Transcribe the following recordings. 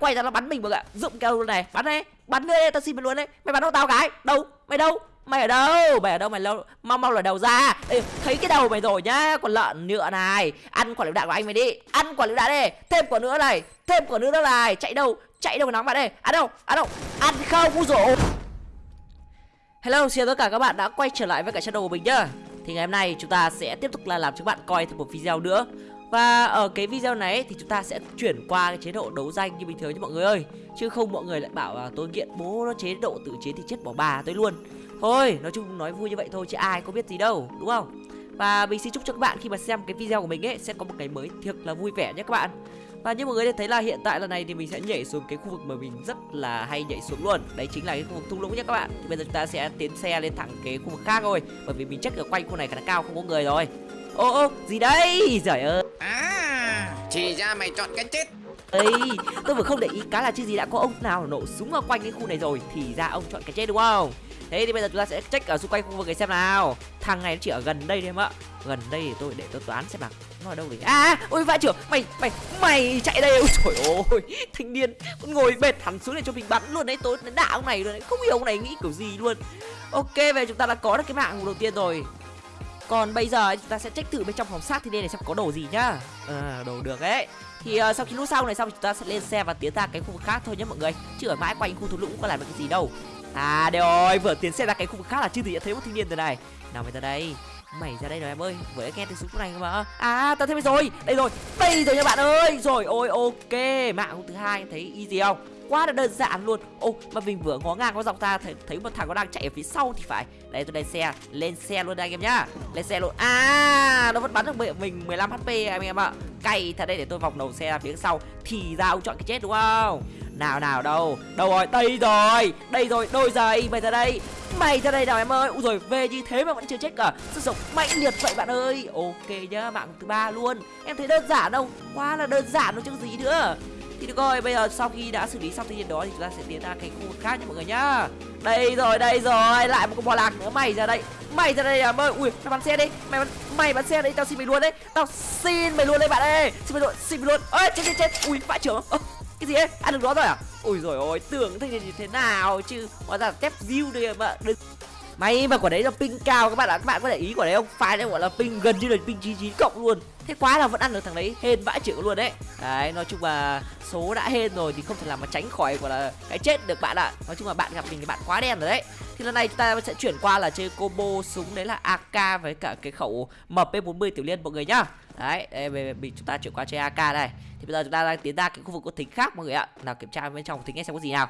quay ra nó bắn mình mọi ạ. Dụng kêu luôn này bắn đây bắn đi tao xin mày luôn đấy. Mày bắn đâu tao cái đâu? Mày đâu? Mày ở đâu? Mày ở đâu? Mày lâu mau mau lòi đầu ra. Ê, thấy cái đầu mày rồi nhá. Còn lợn nhựa này. Ăn quả lựu đạn của anh mày đi. Ăn quả lựu đạn đi thêm quả nữa này. Thêm quả nữa này. Chạy đâu? Chạy đâu mà nóng bạn đây. Ăn đâu? Ăn đâu? Ăn không? U rổ hello xin chào tất cả các bạn đã quay trở lại với cả channel của mình nhá. Thì ngày hôm nay chúng ta sẽ tiếp tục là làm cho các bạn coi thêm một video nữa và ở cái video này thì chúng ta sẽ chuyển qua cái chế độ đấu danh như bình thường cho mọi người ơi. Chứ không mọi người lại bảo là tôi nghiện bố nó chế độ tự chế thì chết bỏ bà tôi luôn. Thôi, nói chung nói vui như vậy thôi chứ ai có biết gì đâu, đúng không? Và mình xin chúc cho các bạn khi mà xem cái video của mình ấy, sẽ có một cái mới thiệt là vui vẻ nhé các bạn. Và như mọi người thấy là hiện tại lần này thì mình sẽ nhảy xuống cái khu vực mà mình rất là hay nhảy xuống luôn. Đấy chính là cái khu vực thung lũng nhé các bạn. Thì bây giờ chúng ta sẽ tiến xe lên thẳng cái khu vực khác thôi, Bởi vì mình chắc ở quanh khu này khá là cao, không có người rồi. Ô ô gì đây? Giời ơi. À Chỉ ra mày chọn cái chết. Ê, tôi vừa không để ý cá là chứ gì đã có ông nào nổ súng ở quanh cái khu này rồi Thì ra ông chọn cái chết đúng không? Thế thì bây giờ chúng ta sẽ check ở xung quanh khu vực này xem nào. Thằng này nó chỉ ở gần đây thôi em ạ. Gần đây thì tôi để tôi toán xem nào. Nó ở đâu đấy À ôi vãi trưởng Mày mày mày chạy đây. Ôi trời ơi Thanh niên. Ngồi bệt hẳn xuống để cho mình bắn luôn đấy. Tôi đã ông này luôn đấy. Không hiểu ông này nghĩ kiểu gì luôn. Ok về chúng ta đã có được cái mạng đầu tiên rồi còn bây giờ chúng ta sẽ check thử bên trong phòng xác thì đây này xem có đồ gì nhá. À, Đồ được đấy Thì uh, sau khi lúc sau này xong chúng ta sẽ lên xe và tiến ra cái khu vực khác thôi nhé mọi người. Chứ ở mãi quanh khu thung lũng có làm được cái gì đâu. À đây rồi vừa tiến xe ra cái khu vực khác là chưa thì đã thấy một thanh niên rồi này. Nào mày ra đây. Mày ra đây rồi em ơi. Vừa nghe tiếng súng này mà. À tao thấy mày rồi. Đây rồi. Đây rồi nha bạn ơi. Rồi ôi ok. Mạng thứ hai thấy easy không? Quá là đơn giản luôn. Ô mà mình vừa ngó ngang có dọc ta thấy, thấy một thằng nó đang chạy ở phía sau thì phải. Đây tôi lên xe lên xe luôn đây anh em nhá. Lên xe luôn. À nó vẫn bắn được mình 15 hp anh em ạ. Cay thật đây để tôi vòng đầu xe ra phía sau thì ra ông chọn cái chết đúng không? Nào nào đâu? Đâu rồi? Đây rồi! Đây rồi đôi giày mày ra đây mày ra đây nào em ơi. Ui rồi về như thế mà vẫn chưa chết cả. Sức sống mạnh liệt vậy bạn ơi. Ok nhá mạng thứ ba luôn. Em thấy đơn giản đâu quá là đơn giản nó chứ gì nữa thì được rồi, bây giờ sau khi đã xử lý xong tự nhiên đó thì chúng ta sẽ tiến ra cái khu vực khác nha mọi người nhá. Đây rồi, đây rồi, lại một con bò lạc nữa, mày ra đây Mày ra đây à mơ, ui, mày bắn xe đi Mày bắn, mày bắn xe đấy, tao xin mày luôn đấy. Tao xin mày luôn đấy bạn ơi Xin mày luôn, xin mày luôn. Ơi, chết chết chết, ui, vãi trưởng cái gì ấy, ăn được đó rồi à? Ui rồi ôi, tưởng thế thì thế nào chứ. Hóa ra tép view đây mà đừng. May mà quả đấy là ping cao các bạn ạ, các bạn có để ý quả đấy không? File đấy gọi là ping gần như là ping 99 cộng luôn. Thế quá là vẫn ăn được thằng đấy, hên vãi chữ luôn đấy. Đấy, nói chung là số đã hên rồi thì không thể làm mà tránh khỏi gọi là cái chết được bạn ạ. Nói chung là bạn gặp mình thì bạn quá đen rồi đấy. Thì lần này chúng ta sẽ chuyển qua là chơi combo súng đấy là AK với cả cái khẩu MP40 tiểu liên mọi người nhá. Đấy, đây về mình chúng ta chuyển qua chơi AK đây. Thì bây giờ chúng ta đang tiến ra cái khu vực có thính khác mọi người ạ. Nào kiểm tra bên trong thính xem có gì nào.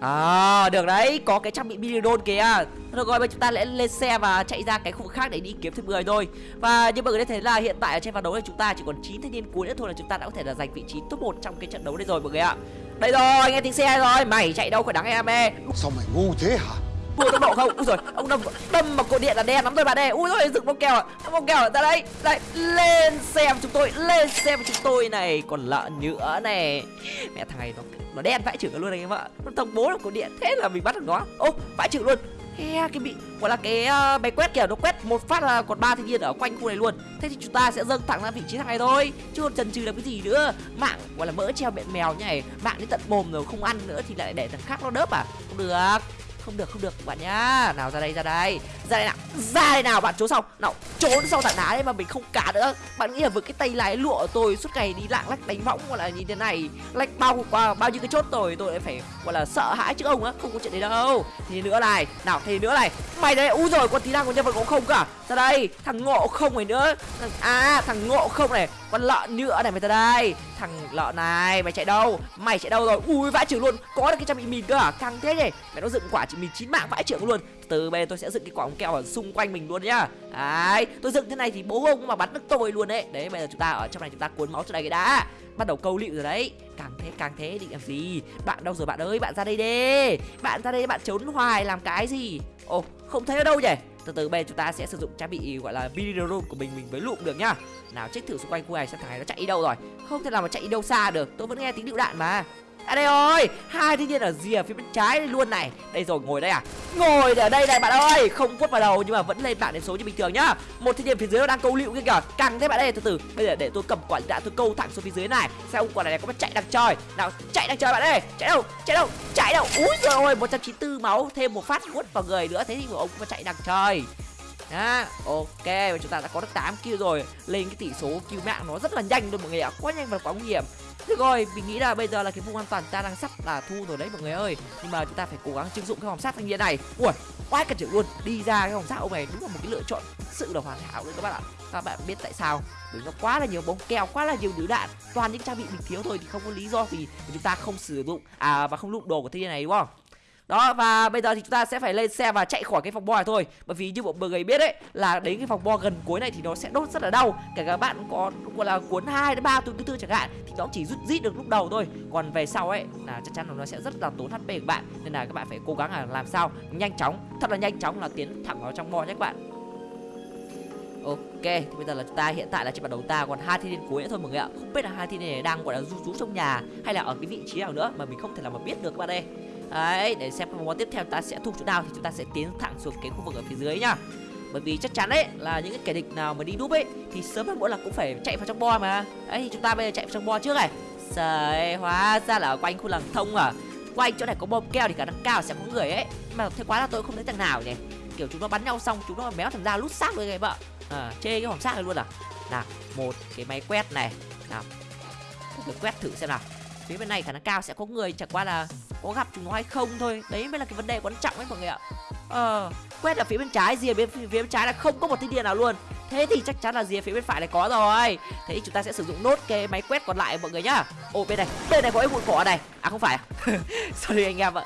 À được đấy Có cái trang bị Milidon kìa Được rồi bây chúng ta lại lên xe và chạy ra cái khu vực khác để đi kiếm thêm người thôi Và như mọi người đã thấy là hiện tại ở trên ván đấu này chúng ta chỉ còn 9 thanh niên cuối nữa thôi là chúng ta đã có thể là giành vị trí top 1 trong cái trận đấu này rồi mọi người ạ Đây rồi nghe tiếng xe rồi Mày chạy đâu khỏi đáng em ê Sao mày ngu thế hả Vừa tốc độ không? Ui rồi, ông đâm đâm vào cột điện là đen lắm rồi bạn ơi. Ui rồi, dựng bông keo à. Bông keo ra đây. Đây, lên xe với chúng tôi, lên xe với chúng tôi này. Còn lợn nữa này. Mẹ thằng này nó nó đen vãi chữ luôn này em ạ. Nó thông bố là cổ điện. Thế là mình bắt được nó. Ô, vãi chữ luôn. He, cái bị gọi là cái ờ, uh, máy quét kìa nó quét một phát là còn ba thanh niên ở quanh khu này luôn thế thì chúng ta sẽ dâng thẳng ra vị trí thằng này thôi chứ còn chần chừ làm cái gì nữa mạng gọi là mỡ treo miệng mèo như này mạng đến tận mồm rồi không ăn nữa thì lại để thằng khác nó đớp à không được không được không được bạn nhá nào ra đây ra đây ra đây nào ra đây nào bạn trốn xong nào, trốn sau tảng đá đấy mà mình không cả nữa. Bạn nghĩ là với cái tay lái lụa của tôi suốt ngày đi lạng lách đánh võng gọi là như thế này, lách bao qua bao nhiêu cái chốt rồi tôi lại phải, gọi là sợ hãi chứ ông á, không có chuyện đấy đâu. Thì nữa này, nào thì nữa này. Mày đấy u rồi, con tí năng của nhân vật cũng không cả. Ra đây, thằng ngộ không này nữa. Thằng à thằng ngộ không này, con lợn nữa này mày ra đây. Thằng lợn này, mày chạy đâu? Mày chạy đâu rồi? Ui, vãi trưởng luôn, có được cái trang bị mìn cơ à căng thế nhỉ? Mày nó dựng quả chỉ mình chín mạng, vãi trưởng luôn từ bên tôi sẽ dựng cái quả keo ở xung quanh mình luôn nhá. Đấy, tôi dựng thế này thì bố ông mà bắn được tôi luôn đấy. Đấy, bây giờ chúng ta ở trong này chúng ta cuốn máu cho này cái đã. Bắt đầu câu lịu rồi đấy. Càng thế càng thế định làm gì? Bạn đâu rồi bạn ơi? Bạn ra đây đi. Bạn ra đây, bạn trốn hoài làm cái gì? Ồ, không thấy ở đâu nhỉ? Từ từ, bên chúng ta sẽ sử dụng trang bị gọi là video của mình mình mới lụm được nhá. Nào check thử xung quanh khu này xem thằng này nó chạy đi đâu rồi. Không thể nào mà chạy đi đâu xa được. Tôi vẫn nghe tiếng lựu đạn mà à đây rồi hai thiên nhiên ở rìa phía bên trái luôn này. Đây rồi ngồi đây à? Ngồi ở đây này bạn ơi. Không quất vào đầu nhưng mà vẫn lên bảng điểm số như bình thường nhá. Một thiên nhiên phía dưới nó đang câu lựu kia kìa. Căng thế bạn ơi từ từ. Bây giờ để tôi cầm quả đã tôi câu thẳng xuống phía dưới này. Xem ông quả này có mà chạy đang chơi. Nào chạy đang chơi bạn ơi. Chạy đâu chạy đâu chạy đâu. Úi rồi ôi 194 máu thêm một phát quất vào người nữa. Thế thì ông cũng chạy đang chơi. Đó, ok. Và chúng ta đã có được 8 kill rồi. Lên cái tỷ số kill mạng nó rất là nhanh luôn mọi người ạ. Quá nhanh và quá nguy hiểm. Được rồi, mình nghĩ là bây giờ là cái vùng an toàn ta đang sắp là thu rồi đấy mọi người ơi. Nhưng mà chúng ta phải cố gắng trưng dụng cái hòm sát thanh niên này. Ui, quá cần chịu luôn. Đi ra cái hòm sát ông này đúng là một cái lựa chọn sự là hoàn hảo đấy các bạn ạ. Các bạn biết tại sao? Bởi nó quá là nhiều bóng keo, quá là nhiều lựu đạn. Toàn những trang bị mình thiếu thôi thì không có lý do vì chúng ta không sử dụng. À và không lụng đồ của thanh niên này đúng không? Đó và bây giờ thì chúng ta sẽ phải lên xe và chạy khỏi cái phòng bo này thôi. Bởi vì như bọn mọi người biết đấy là đến cái phòng bo gần cuối này thì nó sẽ đốt rất là đau. Kể cả bạn có gọi là cuốn hai đến ba túi thứ tư chẳng hạn thì nó chỉ rút rít được lúc đầu thôi. Còn về sau ấy là chắc chắn là nó sẽ rất là tốn hp của bạn. Nên là các bạn phải cố gắng là làm sao nhanh chóng thật là nhanh chóng là tiến thẳng vào trong bo nhé các bạn. Ok, thì bây giờ là chúng ta hiện tại là trên bản đầu ta còn hai thiên niên cuối nữa thôi mọi người ạ. Không biết là hai thiên niên này đang gọi là rú rú trong nhà hay là ở cái vị trí nào nữa mà mình không thể nào mà biết được các bạn đây. Đấy, để xem vòng món tiếp theo ta sẽ thu chỗ nào thì chúng ta sẽ tiến thẳng xuống cái khu vực ở phía dưới nhá. Bởi vì chắc chắn đấy là những cái kẻ địch nào mà đi đúp ấy thì sớm hay muộn là cũng phải chạy vào trong bo mà. ấy thì chúng ta bây giờ chạy vào trong bo trước này. Trời, hóa ra là ở quanh khu làng thông à. Quanh chỗ này có bom keo thì khả năng cao sẽ có người ấy. Nhưng mà thế quá là tôi không thấy thằng nào nhỉ. Kiểu chúng nó bắn nhau xong chúng nó méo thằng ra lút xác luôn các bạn. À, chê cái hòm xác này luôn à. Nào, một cái máy quét này. Nào. Quét thử xem nào phía bên này khả năng cao sẽ có người chẳng qua là có gặp chúng nó hay không thôi. Đấy mới là cái vấn đề quan trọng ấy mọi người ạ. Ờ quét ở phía bên trái rìa bên phía bên trái là không có một thanh niên nào luôn. Thế thì chắc chắn là rìa phía bên phải này có rồi. Thế thì chúng ta sẽ sử dụng nốt cái máy quét còn lại mọi người nhá. Ô bên này bên này có cái bụi cỏ này. À không phải à? Sorry anh em ạ.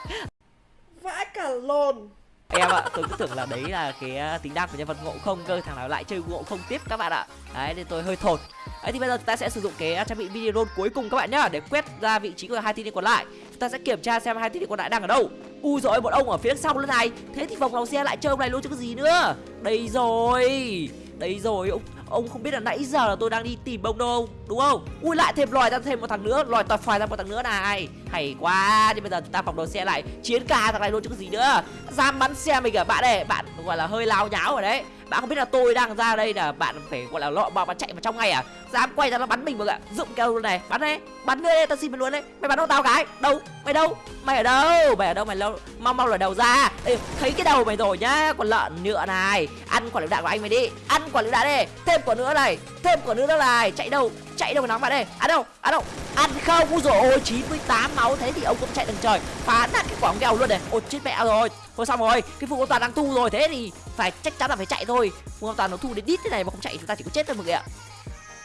Vãi cả lồn. Em ạ tôi cứ tưởng là đấy là cái à, tính năng của nhân vật ngộ không cơ. Thằng nào lại chơi ngộ không tiếp các bạn ạ. Đấy nên tôi hơi thột ấy thì bây giờ chúng ta sẽ sử dụng cái à, trang bị mini cuối cùng các bạn nhá để quét ra vị trí của hai thiên niên còn lại ta sẽ kiểm tra xem hai thiết bị còn lại đang ở đâu. Ui rồi bọn ông ở phía sau lần này. Thế thì vòng lòng xe lại chơi ông này luôn chứ có gì nữa. Đây rồi đây rồi. Ông ông không biết là nãy giờ là tôi đang đi tìm ông đâu đúng không? Ui lại thêm lòi ra thêm một thằng nữa. Lòi toàn phải ra một thằng nữa này. Hay quá. Thì bây giờ chúng ta phòng đầu xe lại. Chiến cả thằng này luôn chứ có gì nữa. Dám bắn xe mình à? Bạn này bạn gọi là hơi lao nháo rồi đấy. Bạn không biết là tôi đang ra đây là bạn phải gọi là lọ bò và chạy vào trong ngay à? Dám quay ra nó bắn mình mà ạ. Dụng kêu luôn này. Bắn đấy. Bắn đây tao xin mày luôn đấy. Mày bắn đâu tao cái. Đâu? Mày đâu? Mày ở đâu? Mày ở đâu? Mày lâu mau mau lòi đầu ra. Ê, thấy cái đầu mày rồi nhá. Còn lợn nhựa này. Ăn quả lựu đạn của anh mày đi. Ăn quả lựu đạn đi thêm quả nữa này. Thêm quả nữa này. Chạy đâu? Chạy đâu mà nóng bạn đây ăn à, đâu? Ăn đâu? Ăn không? Ui rồi ôi 98 máu thế thì ông cũng chạy đằng trời. Phá nát cái quả kèo luôn này. Ôi chết mẹ rồi. Thôi xong rồi cái vùng an toàn đang thu rồi thế thì phải chắc chắn là phải chạy thôi. Vùng an toàn nó thu đến đít thế này mà không chạy chúng ta chỉ có chết thôi mọi người ạ.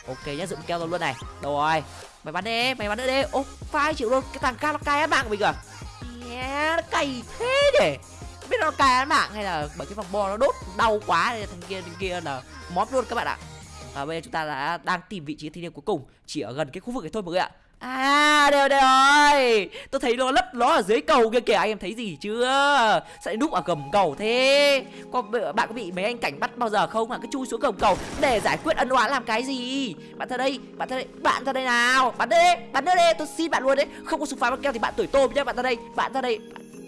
Ok nhá dựng keo luôn này. Đâu rồi? Mày bắn đi mày bắn nữa đi ô phai chịu luôn. Cái thằng ca nó cay mạng của mình à yeah, nó cay thế để biết nó cay mạng hay là bởi cái vòng bo nó đốt đau quá nên thằng kia thằng kia là móp luôn các bạn ạ và bây giờ chúng ta đã đang tìm vị trí thiên niên cuối cùng chỉ ở gần cái khu vực này thôi mọi người ạ. À đều đều rồi. Tôi thấy nó lấp nó ở dưới cầu kia kìa. Anh em thấy gì chưa? Sẽ núp ở gầm cầu thế. Có, Bạn có bị mấy anh cảnh bắt bao giờ không? Mà cứ chui xuống gầm cầu Để giải quyết ân oán làm cái gì? Bạn ra đây Bạn ra đây Bạn ra đây nào. Bắn bạn Bắn đây Tôi xin bạn luôn đấy. Không có súng phá bắn keo thì bạn tuổi tôm nhá Bạn ra đây Bạn ra đây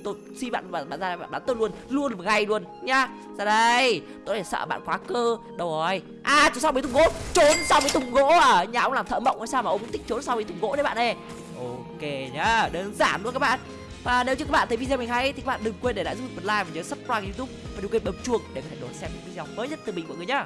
tôi xin bạn bạn, bạn ra bạn bắn tôi luôn luôn một ngày luôn nhá. Ra đây tôi để sợ bạn khóa cơ. Đâu rồi? À trốn sau mấy thùng gỗ trốn sau mấy thùng gỗ à? Nhà ông làm thợ mộng hay sao mà ông thích trốn sau mấy thùng gỗ đấy bạn ơi. Ok nhá đơn giản luôn các bạn. Và nếu như các bạn thấy video mình hay thì các bạn đừng quên để lại giúp mình một like và nhớ subscribe youtube và đừng quên bấm chuông để có thể đón xem những video mới nhất từ mình mọi người nhá.